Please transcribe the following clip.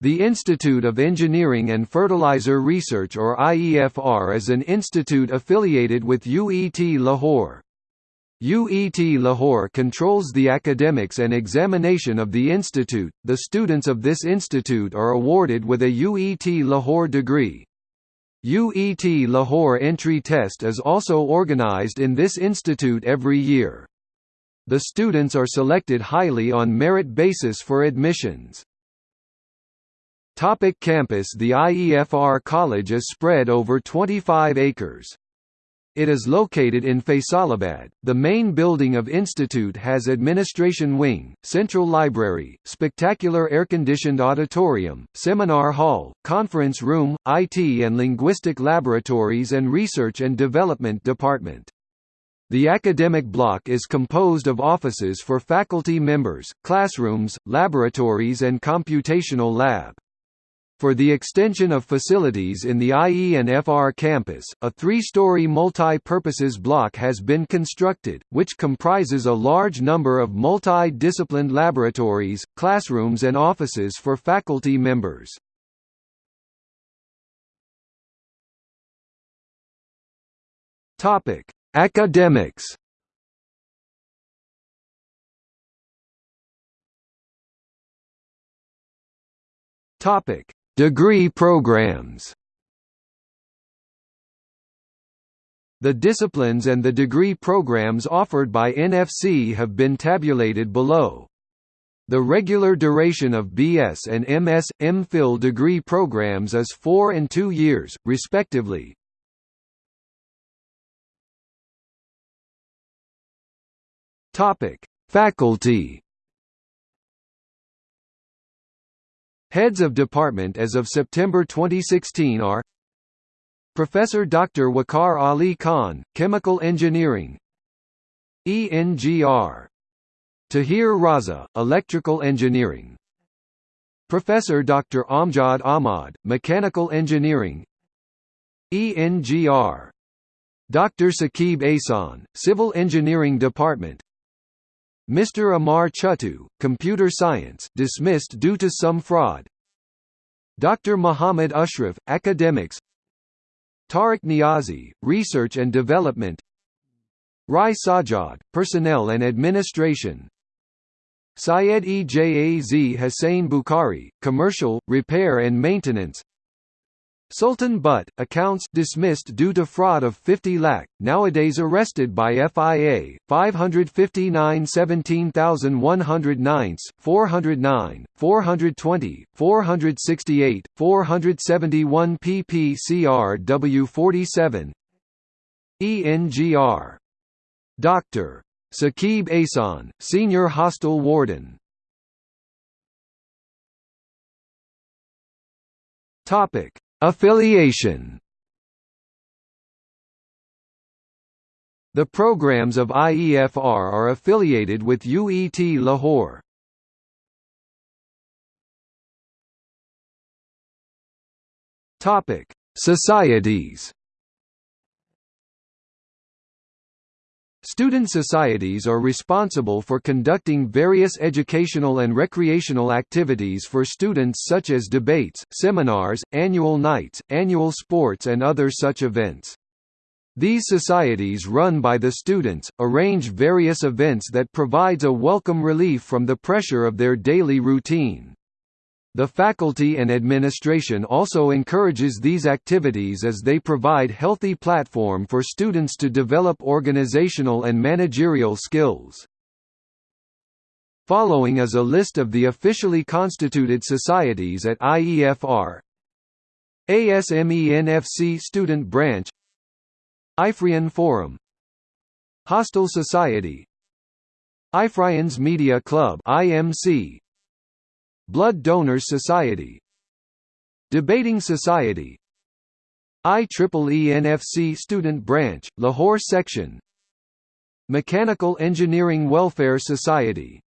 The Institute of Engineering and Fertilizer Research or IEFR is an institute affiliated with UET Lahore. UET Lahore controls the academics and examination of the institute. The students of this institute are awarded with a UET Lahore degree. UET Lahore entry test is also organized in this institute every year. The students are selected highly on merit basis for admissions. Topic campus The IEFR College is spread over 25 acres. It is located in Faisalabad. The main building of institute has administration wing, central library, spectacular air-conditioned auditorium, seminar hall, conference room, IT and linguistic laboratories and research and development department. The academic block is composed of offices for faculty members, classrooms, laboratories and computational lab. For the extension of facilities in the IE and FR campus, a three-story multi-purposes block has been constructed, which comprises a large number of multi-disciplined laboratories, classrooms and offices for faculty members. Academics Topic: Degree programs The disciplines and the degree programs offered by NFC have been tabulated below. The regular duration of BS and MS, MPhil degree programs is 4 and 2 years, respectively. Faculty Heads of department as of September 2016 are Professor Dr. Wakar Ali Khan, Chemical Engineering ENGR Tahir Raza, Electrical Engineering Professor Dr. Amjad Ahmad, Mechanical Engineering ENGR Dr. Saqib Asan, Civil Engineering Department Mr. Amar Chuttu, Computer Science, dismissed due to some fraud. Dr. Muhammad Ashraf, Academics. Tariq Niazi, Research and Development. Rai Sajad, Personnel and Administration. Syed Ejaz Hussain Bukhari, Commercial, Repair and Maintenance. Sultan Butt, accounts dismissed due to fraud of 50 lakh, nowadays arrested by FIA, 559 17109, 409, 420, 468, 471 ppcrw 47 ENGR. Dr. Saqib Asan, Senior Hostel Warden Topic Affiliation The programs of IEFR are affiliated with UET Lahore. Topic: Societies. Student societies are responsible for conducting various educational and recreational activities for students such as debates, seminars, annual nights, annual sports and other such events. These societies run by the students, arrange various events that provides a welcome relief from the pressure of their daily routine. The faculty and administration also encourages these activities as they provide healthy platform for students to develop organizational and managerial skills. Following is a list of the officially constituted societies at IEFR ASMENFC Student Branch. Ifrian Forum. Hostel Society. Ifrians Media Club IMC Blood Donors Society. Debating Society. IEEE NFC Student Branch, Lahore Section. Mechanical Engineering Welfare Society